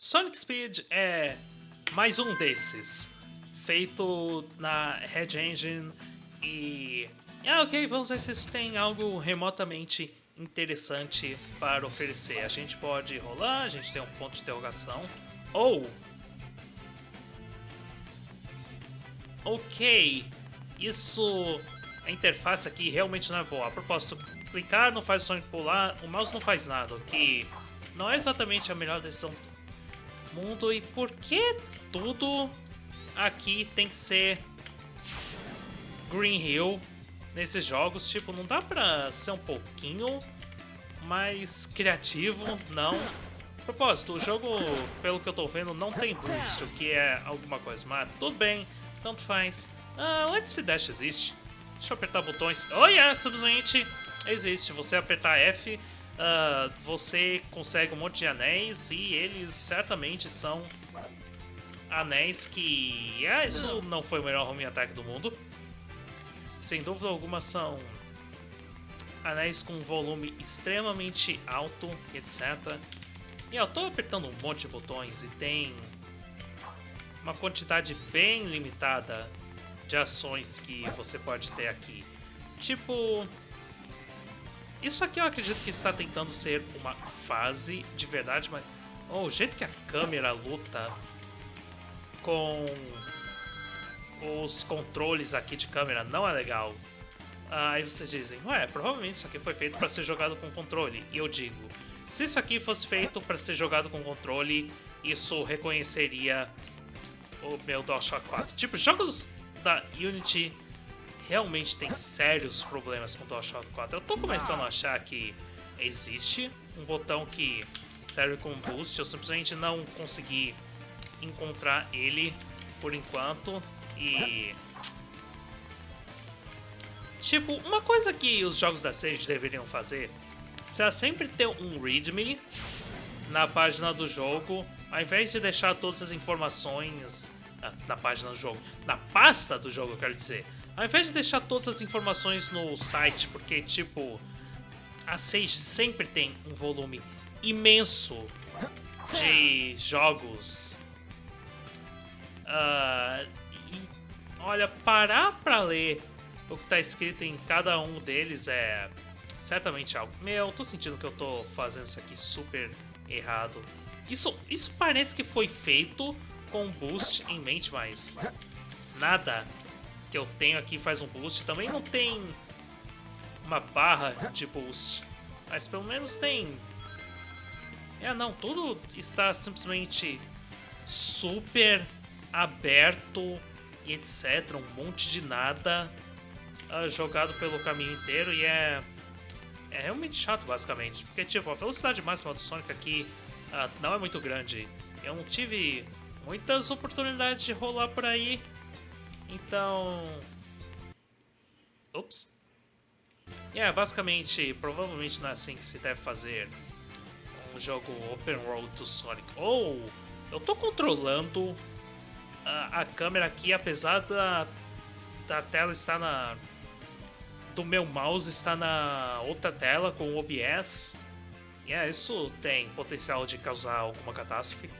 Sonic Speed é mais um desses, feito na Red Engine e... Ah, ok, vamos ver se isso tem algo remotamente interessante para oferecer. A gente pode rolar, a gente tem um ponto de interrogação, ou... Ok, isso... A interface aqui realmente não é boa. A propósito, clicar não faz o Sonic pular, o mouse não faz nada, o que não é exatamente a melhor decisão mundo e por que tudo aqui tem que ser Green Hill nesses jogos? Tipo, não dá pra ser um pouquinho mais criativo? Não. Propósito, o jogo, pelo que eu tô vendo, não tem boost, o que é alguma coisa, mas tudo bem, tanto faz. Ah, Let's Speed Dash existe. Deixa eu apertar botões. Oh yeah, simplesmente existe. Você apertar F uh, você consegue um monte de anéis e eles certamente são anéis que... Ah, isso não foi o melhor home attack do mundo. Sem dúvida alguma são anéis com volume extremamente alto, etc. E eu tô apertando um monte de botões e tem uma quantidade bem limitada de ações que você pode ter aqui. Tipo, isso aqui eu acredito que está tentando ser uma fase de verdade, mas oh, o jeito que a câmera luta com os controles aqui de câmera não é legal. Ah, aí vocês dizem, ué, provavelmente isso aqui foi feito para ser jogado com controle. E eu digo, se isso aqui fosse feito para ser jogado com controle, isso reconheceria o meu DualShock 4. Tipo, jogos da Unity realmente tem sérios problemas com o DualShock 4. Eu tô começando a achar que existe um botão que serve como boost, eu simplesmente não consegui encontrar ele por enquanto. E... Tipo, uma coisa que os jogos da Sage deveriam fazer será sempre ter um readme na página do jogo, ao invés de deixar todas as informações ah, na página do jogo, na pasta do jogo, eu quero dizer, ao invés de deixar todas as informações no site, porque, tipo, a Sage sempre tem um volume imenso de jogos. Uh, e, olha, parar pra ler o que tá escrito em cada um deles é certamente algo. Meu, tô sentindo que eu tô fazendo isso aqui super errado. Isso, isso parece que foi feito com boost em mente, mas nada que eu tenho aqui faz um boost. Também não tem uma barra de boost, mas pelo menos tem... É, não, tudo está simplesmente super aberto e etc. Um monte de nada uh, jogado pelo caminho inteiro e é... É realmente chato, basicamente. Porque, tipo, a velocidade máxima do Sonic aqui uh, não é muito grande. Eu não tive muitas oportunidades de rolar por aí então... Ups. É, yeah, basicamente, provavelmente não é assim que se deve fazer um jogo open world do Sonic. Ou, oh, eu tô controlando a, a, câmera aqui, apesar da, da tela estar na... do meu mouse estar na outra tela com o OBS. E yeah, isso tem potencial de causar alguma catástrofe.